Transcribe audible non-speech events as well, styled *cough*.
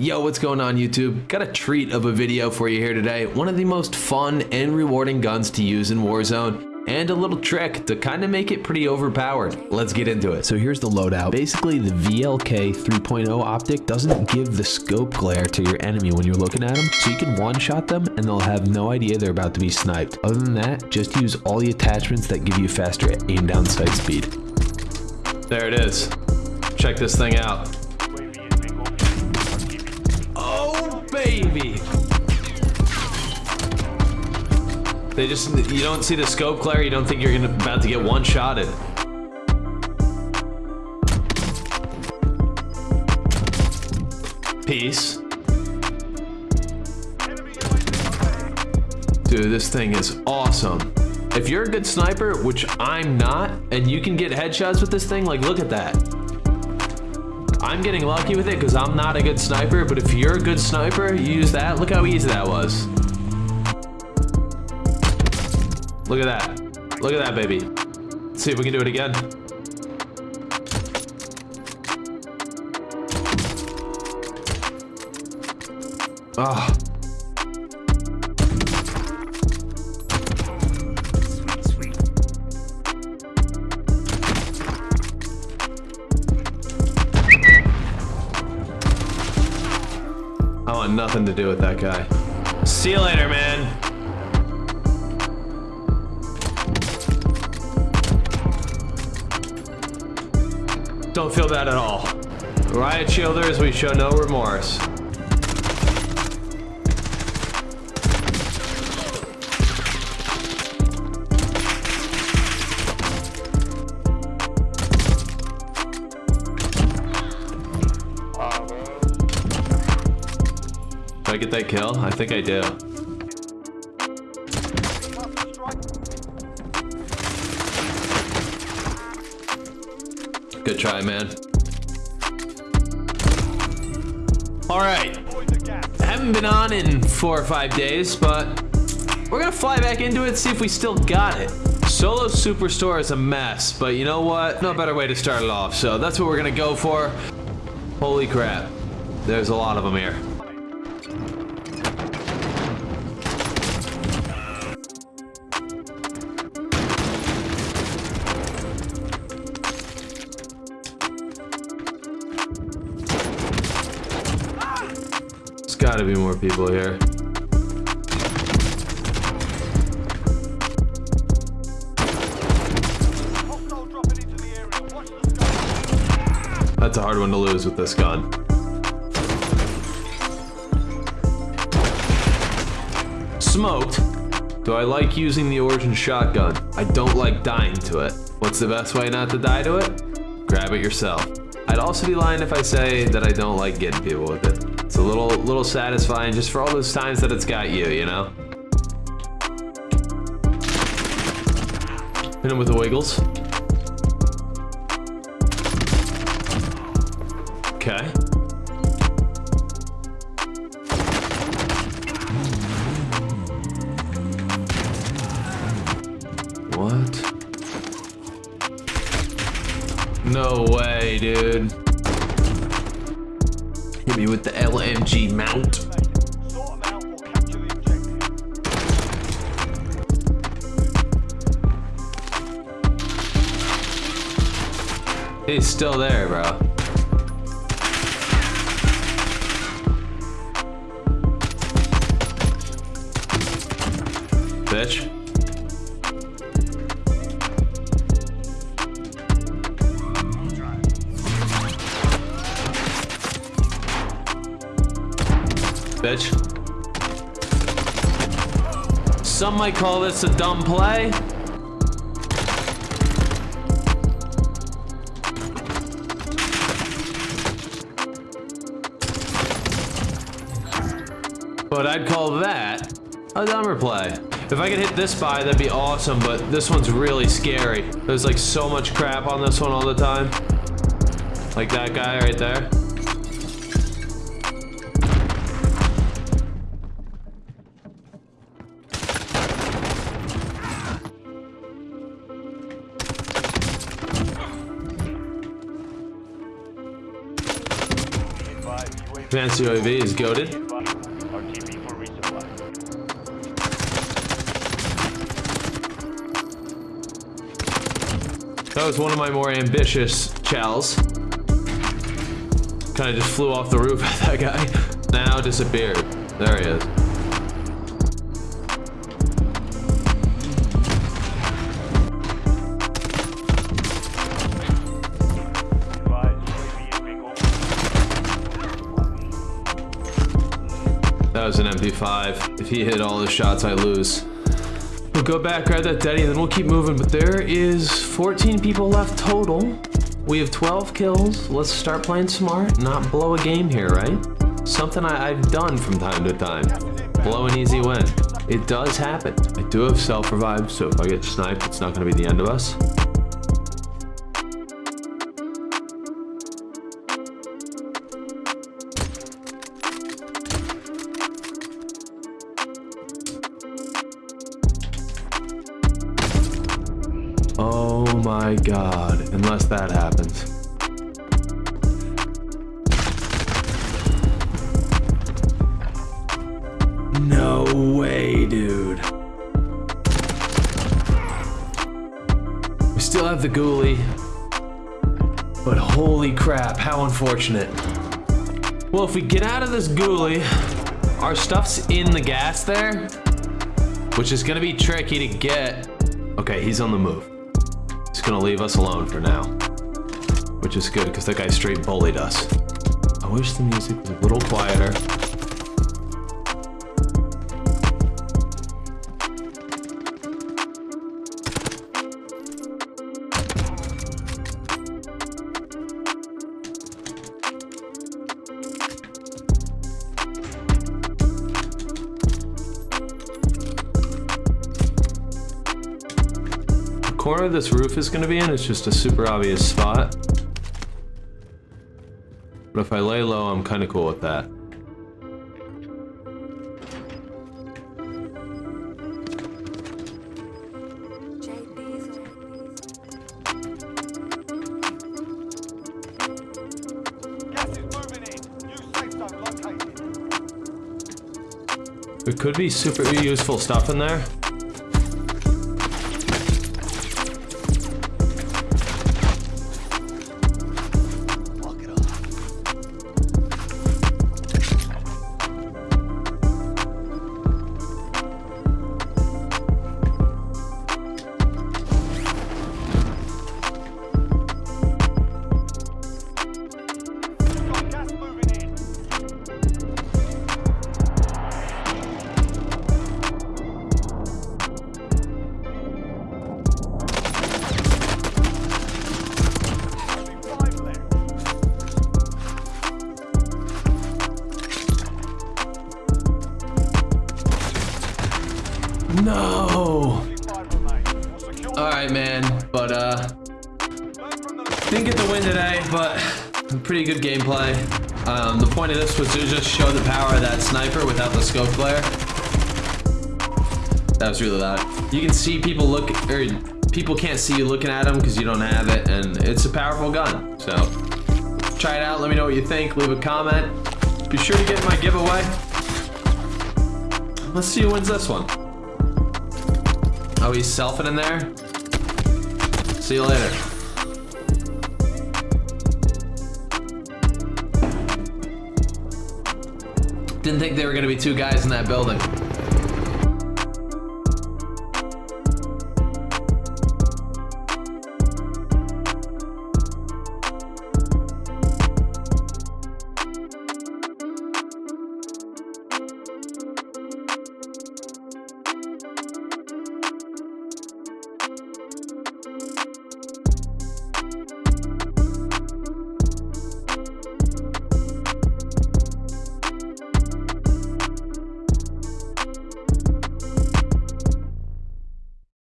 Yo, what's going on YouTube? Got a treat of a video for you here today. One of the most fun and rewarding guns to use in Warzone and a little trick to kind of make it pretty overpowered. Let's get into it. So here's the loadout. Basically, the VLK 3.0 optic doesn't give the scope glare to your enemy when you're looking at them, so you can one-shot them and they'll have no idea they're about to be sniped. Other than that, just use all the attachments that give you faster aim down sight speed. There it is. Check this thing out. They just, you don't see the scope glare, you don't think you're gonna, about to get one-shotted. Peace. Dude, this thing is awesome. If you're a good sniper, which I'm not, and you can get headshots with this thing, like look at that. I'm getting lucky with it because I'm not a good sniper, but if you're a good sniper, you use that. Look how easy that was. Look at that. Look at that, baby. Let's see if we can do it again. Ah. I want nothing to do with that guy. See you later, man. Don't feel bad at all. Riot Shielders, we show no remorse. Did I get that kill? I think I do. Good try, man. All right. Haven't been on in four or five days, but we're gonna fly back into it, see if we still got it. Solo Superstore is a mess, but you know what? No better way to start it off, so that's what we're gonna go for. Holy crap. There's a lot of them here. Gotta be more people here. That's a hard one to lose with this gun. Smoked. Do I like using the Origin shotgun? I don't like dying to it. What's the best way not to die to it? Grab it yourself. I'd also be lying if I say that I don't like getting people with it. It's a little, little satisfying just for all those times that it's got you, you know? Hit him with the wiggles. Okay. What? No way, dude. Me with the LMG mount. He's still there, bro. Bitch. Bitch. Some might call this a dumb play. But I'd call that a dumber play. If I could hit this by, that'd be awesome, but this one's really scary. There's like so much crap on this one all the time. Like that guy right there. Advanced UAV is goaded. That was one of my more ambitious chows. Kind of just flew off the roof *laughs* at that guy. Now disappeared. There he is. That was an MP5. If he hit all his shots, I lose. We'll go back, grab that daddy, and then we'll keep moving. But there is 14 people left total. We have 12 kills. Let's start playing smart, not blow a game here, right? Something I, I've done from time to time. Blow an easy win. It does happen. I do have self-revive, so if I get sniped, it's not going to be the end of us. My god, unless that happens. No way, dude. We still have the ghoulie. But holy crap, how unfortunate. Well, if we get out of this ghoulie, our stuff's in the gas there, which is gonna be tricky to get. Okay, he's on the move. Gonna leave us alone for now. Which is good, because that guy straight bullied us. I wish the music was a little quieter. Corner this roof is gonna be in is just a super obvious spot. But if I lay low, I'm kinda cool with that. There could be super useful stuff in there. Didn't get the win today, but pretty good gameplay. Um, the point of this was to just show the power of that sniper without the scope flare. That was really loud. You can see people look, or people can't see you looking at them because you don't have it, and it's a powerful gun. So try it out. Let me know what you think. Leave a comment. Be sure to get my giveaway. Let's see who wins this one. Oh, he's selfing in there. See you later. Didn't think there were gonna be two guys in that building.